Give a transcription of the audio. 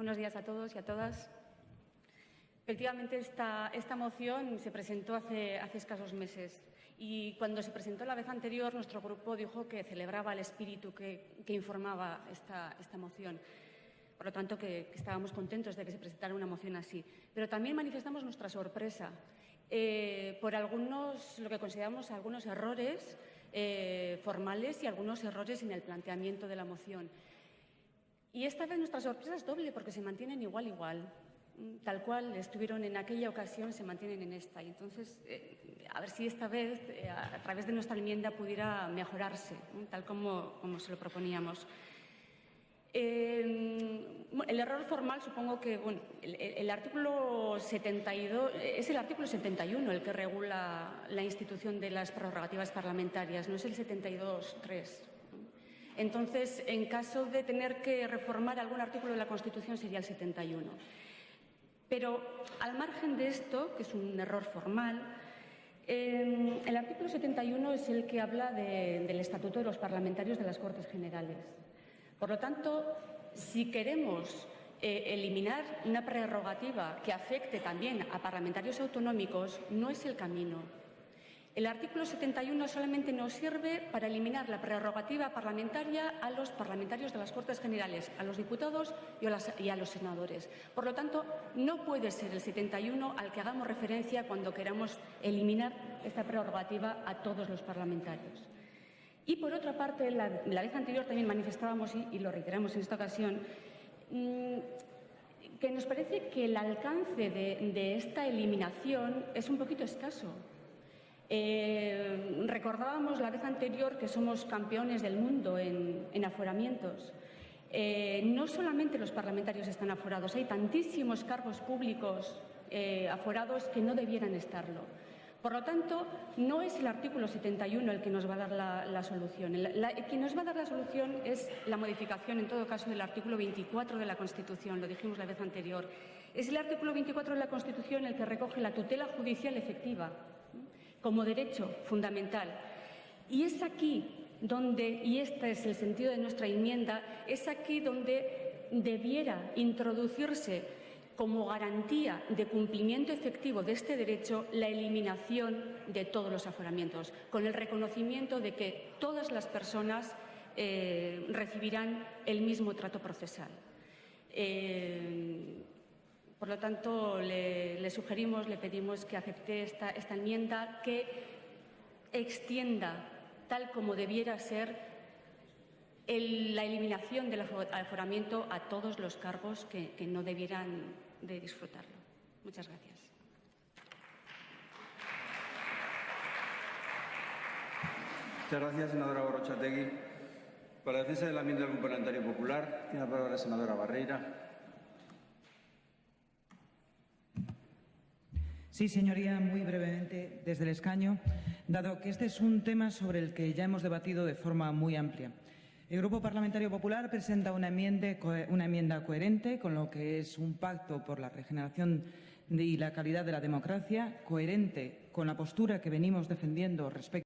Buenos días a todos y a todas. Efectivamente, esta, esta moción se presentó hace, hace, escasos meses y cuando se presentó la vez anterior, nuestro grupo dijo que celebraba el espíritu que, que informaba esta, esta, moción. Por lo tanto, que, que, estábamos contentos de que se presentara una moción así. Pero también manifestamos nuestra sorpresa eh, por algunos, lo que consideramos algunos errores eh, formales y algunos errores en el planteamiento de la moción. Y esta vez nuestra sorpresa es doble porque se mantienen igual, igual. Mm, tal cual estuvieron en aquella ocasión, se mantienen en esta. Y entonces, eh, a ver si esta vez, eh, a través de nuestra enmienda, pudiera mejorarse, tal como, como, se lo proponíamos. Eh, el error formal, supongo que bueno, el, el, artículo 72, es el artículo 71 el que regula la institución de las prerrogativas parlamentarias, no es el 72.3. Entonces, en caso de tener que reformar algún artículo de la Constitución, sería el 71. Pero, al margen de esto, que es un error formal, eh, el artículo 71 es el que habla de, del Estatuto de los Parlamentarios de las Cortes Generales. Por lo tanto, si queremos eh, eliminar una prerrogativa que afecte también a parlamentarios autonómicos, no es el camino. El artículo 71 solamente nos sirve para eliminar la prerrogativa parlamentaria a los parlamentarios de las Cortes Generales, a los diputados y a, los senadores. Por lo tanto, no puede ser el 71 al que hagamos referencia cuando queramos eliminar esta prerrogativa a todos los parlamentarios. Y, por otra parte, la, la vez anterior también manifestábamos, y, lo reiteramos en esta ocasión, mmm, que nos parece que el alcance de esta eliminación es un poquito escaso. Eh, recordábamos la vez anterior que somos campeones del mundo en, en aforamientos. Eh, no solamente los parlamentarios están aforados, hay tantísimos cargos públicos eh, aforados que no debieran estarlo. Por lo tanto, no es el artículo 71 el que nos va a dar la, solución. La, la, quien nos va a dar la solución es la modificación, en todo caso, del artículo 24 de la Constitución, lo dijimos la vez anterior. Es el artículo 24 de la Constitución el que recoge la tutela judicial efectiva como derecho fundamental. Y es aquí donde, y este es el sentido de nuestra enmienda, es aquí donde debiera introducirse como garantía de cumplimiento efectivo de este derecho la eliminación de todos los aforamientos, con el reconocimiento de que todas las personas eh, recibirán el mismo trato procesal. Eh, por lo tanto, le, sugerimos, le pedimos que acepte esta, enmienda que extienda, tal como debiera ser, la eliminación del aforamiento a todos los cargos que, no debieran de disfrutarlo. Muchas gracias. Muchas gracias, senadora Borrochategui. Para la defensa de la enmienda del Parlamentario Popular, tiene la palabra la senadora Barreira. Sí, señoría, muy brevemente desde el escaño, dado que este es un tema sobre el que ya hemos debatido de forma muy amplia. El Grupo Parlamentario Popular presenta una enmienda, coherente con lo que es un pacto por la regeneración y la calidad de la democracia, coherente con la postura que venimos defendiendo respecto